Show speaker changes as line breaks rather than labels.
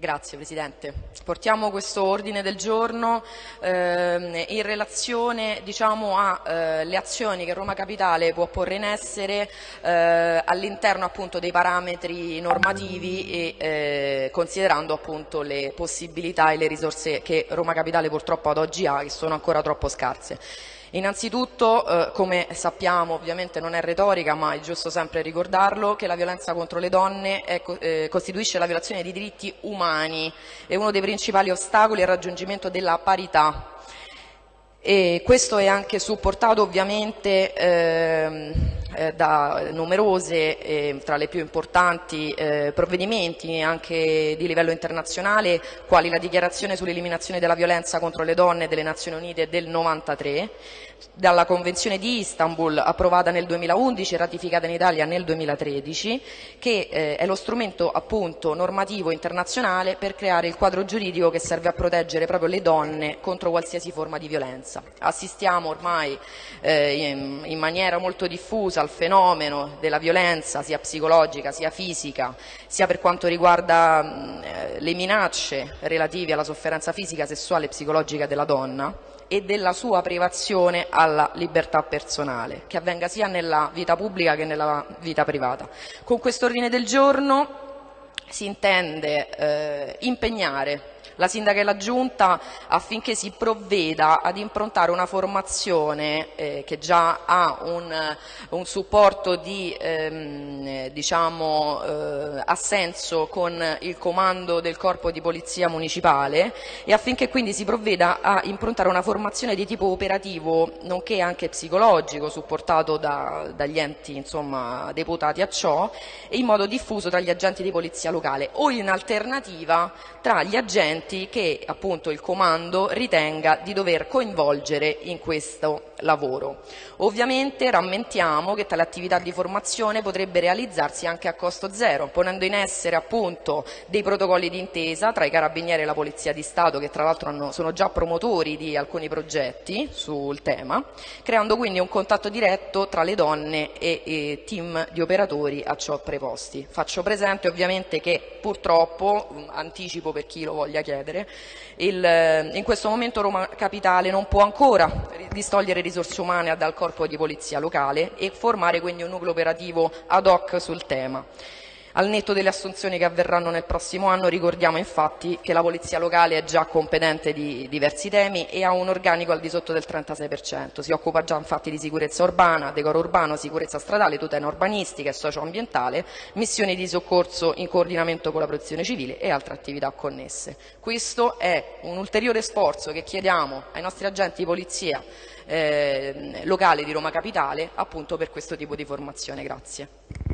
Grazie Presidente. Portiamo questo ordine del giorno eh, in relazione diciamo, alle eh, azioni che Roma Capitale può porre in essere eh, all'interno dei parametri normativi e eh, considerando appunto, le possibilità e le risorse che Roma Capitale purtroppo ad oggi ha che sono ancora troppo scarse. Innanzitutto, eh, come sappiamo, ovviamente non è retorica, ma è giusto sempre ricordarlo, che la violenza contro le donne è, eh, costituisce la violazione di diritti umani e uno dei principali ostacoli al raggiungimento della parità. E questo è anche supportato ovviamente eh, eh, da numerose, eh, tra le più importanti, eh, provvedimenti anche di livello internazionale, quali la dichiarazione sull'eliminazione della violenza contro le donne delle Nazioni Unite del 93, dalla Convenzione di Istanbul approvata nel 2011 e ratificata in Italia nel 2013, che eh, è lo strumento appunto normativo internazionale per creare il quadro giuridico che serve a proteggere proprio le donne contro qualsiasi forma di violenza. Assistiamo ormai eh, in, in maniera molto diffusa al fenomeno della violenza sia psicologica sia fisica, sia per quanto riguarda eh, le minacce relative alla sofferenza fisica, sessuale e psicologica della donna e della sua privazione alla libertà personale, che avvenga sia nella vita pubblica che nella vita privata. Con questo ordine del giorno si intende eh, impegnare la Sindaca e la Giunta affinché si provveda ad improntare una formazione eh, che già ha un, un supporto di ehm, diciamo, eh, assenso con il comando del Corpo di Polizia Municipale e affinché quindi si provveda a improntare una formazione di tipo operativo nonché anche psicologico supportato da, dagli enti insomma, deputati a ciò in modo diffuso tra gli agenti di polizia locale o in alternativa tra gli agenti soggetti che appunto il comando ritenga di dover coinvolgere in questo lavoro. Ovviamente rammentiamo che tale attività di formazione potrebbe realizzarsi anche a costo zero, ponendo in essere appunto dei protocolli d'intesa tra i carabinieri e la Polizia di Stato, che tra l'altro sono già promotori di alcuni progetti sul tema, creando quindi un contatto diretto tra le donne e, e team di operatori a ciò preposti. Faccio presente ovviamente che purtroppo, anticipo per chi lo voglia chiedere, chiedere. Il, eh, in questo momento Roma Capitale non può ancora distogliere risorse umane dal corpo di polizia locale e formare quindi un nucleo operativo ad hoc sul tema. Al netto delle assunzioni che avverranno nel prossimo anno ricordiamo infatti che la Polizia locale è già competente di diversi temi e ha un organico al di sotto del 36%. Si occupa già infatti di sicurezza urbana, decoro urbano, sicurezza stradale, tutela urbanistica e socioambientale, missioni di soccorso in coordinamento con la protezione civile e altre attività connesse. Questo è un ulteriore sforzo che chiediamo ai nostri agenti di polizia eh, locale di Roma Capitale appunto per questo tipo di formazione. Grazie.